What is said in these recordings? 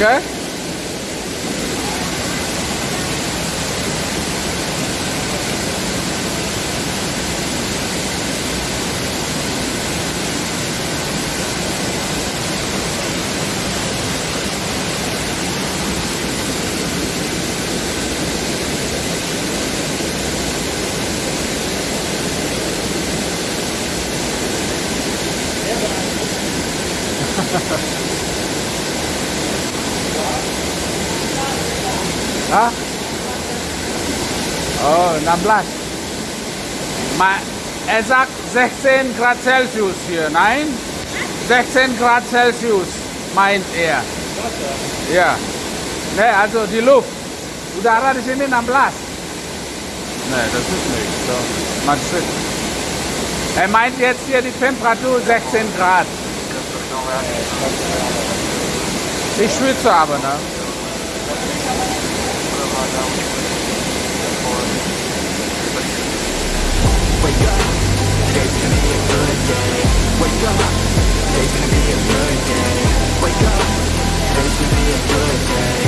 Okay. Hah? Oh, 16. Ma er sagt 16 Grad Celsius hier, nein? 16 Grad Celsius meint er. Ja. Ne, also die Luft. Udara di sini 16. Ne, das ist nichts. So. Man sieht. Er meint jetzt hier die Temperatur 16 Grad. Ich schwitze aber, ne? Wake up, it's gonna be a good day. Wake up, it's gonna be a good day.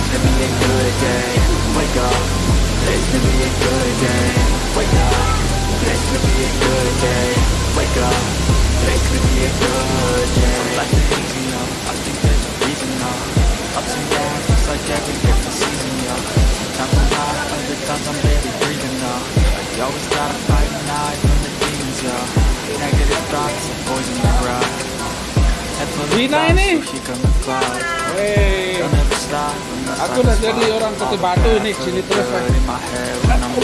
today's gonna be a good day. Wake up, today's gonna be a good day. Wake up, today's gonna be a good day. Wake up, today's gonna be a good day. Life is easy, yo. I think there's a reason, yo. Ups and downs, just like every different season, yo. Sometimes I'm high, other times I'm barely breathing, yo. You always gotta fight and hide from the demons, yo. Negative thoughts are poison the rock. Head full of Gina clouds, ini? so here come the clouds. Hey. Don't ever stop unless Aku can jadi orang the batu ini, sini terus, in my head when I'm.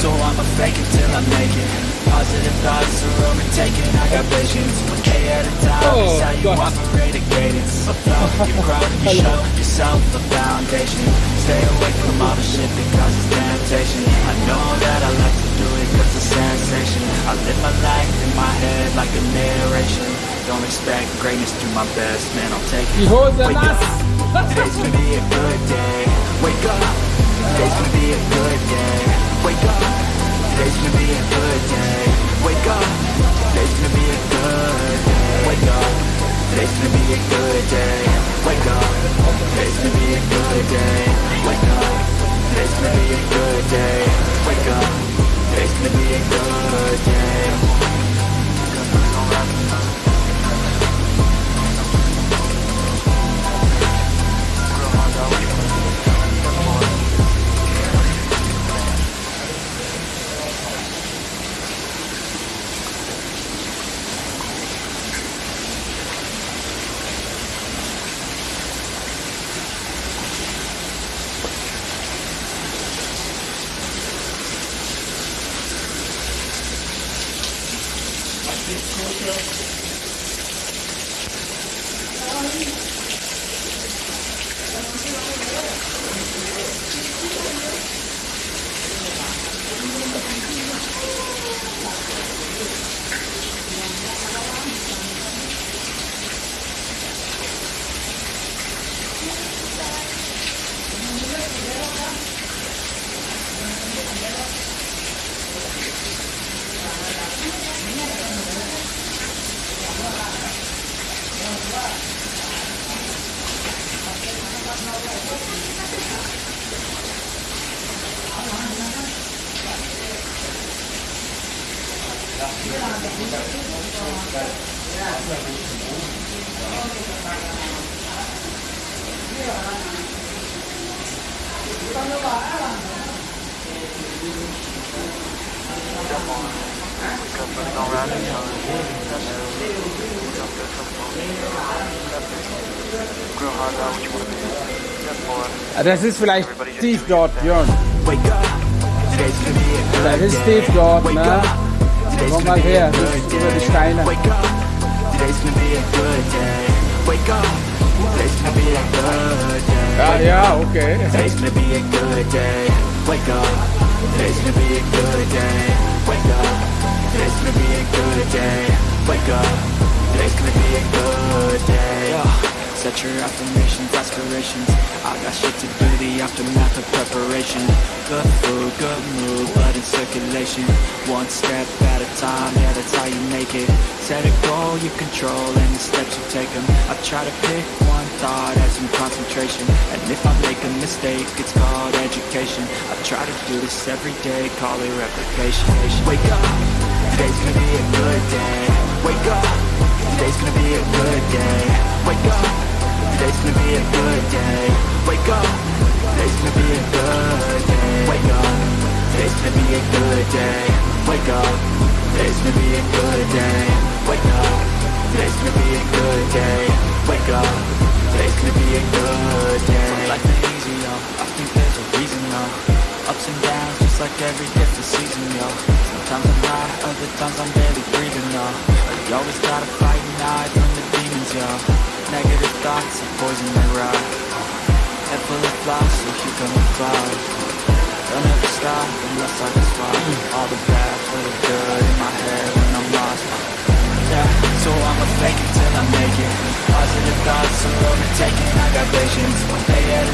So I'ma fake it till I make it. Positive thoughts are overtaking. I got visions, one day at a time. Oh, how you God. operate a cadence. So flow, you grow, you show yourself a foundation. Stay away from all the shit that causes temptation. I know that I like to do it 'cause it's sensation. I live my life in my head like a narration. Don't expect greatness, do my best, man. I'll take it. Wake up. Today's gonna be a good day. Wake up. Today's gonna be a good day. Wake up. Today's gonna be a good day. Wake up. Today's gonna be a good day. Wake up. Today's gonna be a good day. Wake up. Today's gonna be a good day. Wake up. Today's gonna be a good day. Das ist vielleicht Steve dort, Jörn. Das ist Steve dort, ne? Vamos ver a mistura. Ah, yeah, okay. Today's gonna be a good day. Wake up. Today's gonna be a good day. Wake up. Today's gonna be a good day. Wake up. Today's gonna be a good day. Set your affirmations, aspirations. I got shit to do, the aftermath of preparation. Good food, good mood, blood in circulation. One step at a time, yeah, that's how you make it. Set a goal, you control and the steps you take 'em. I try to pick one thought as some concentration. And if I make a mistake, it's called education. I try to do this every day, call it replication. Wake up, today's gonna be a good day. Every different season, yo. Sometimes I'm high, other times I'm barely breathing, yo. You always gotta fight and hide from the demons, yo. Negative thoughts are poison the rock. Head full of flies, so here come the clouds. Don't ever stop unless I can spot all the bad for the good in my head when I'm lost. Yeah, so I'ma fake it till I make it. Positive thoughts are overtaking. I got visions. One day at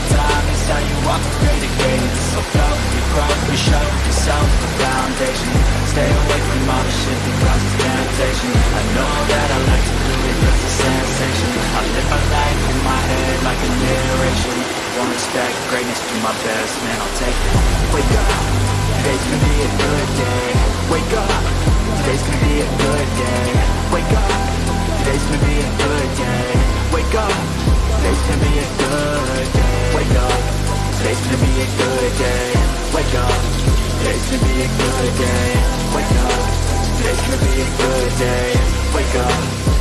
I'm afraid of greatness So proud of you, proud of you, sharp of yourself The foundation. Stay away from all the shit that causes temptation. I know that I like to do it cause it's sensation. I live my life in my head like a narration. Won't expect greatness, do my best, man, I'll take it. Wake up, today's gonna be a good day. Wake up, today's gonna be a good day. Wake up, today's gonna be a good day Wake up, today's gonna be a good day Wake up, today's gonna be a good day Wake up, today's gonna be a good day Wake up, today's gonna be a good day Wake up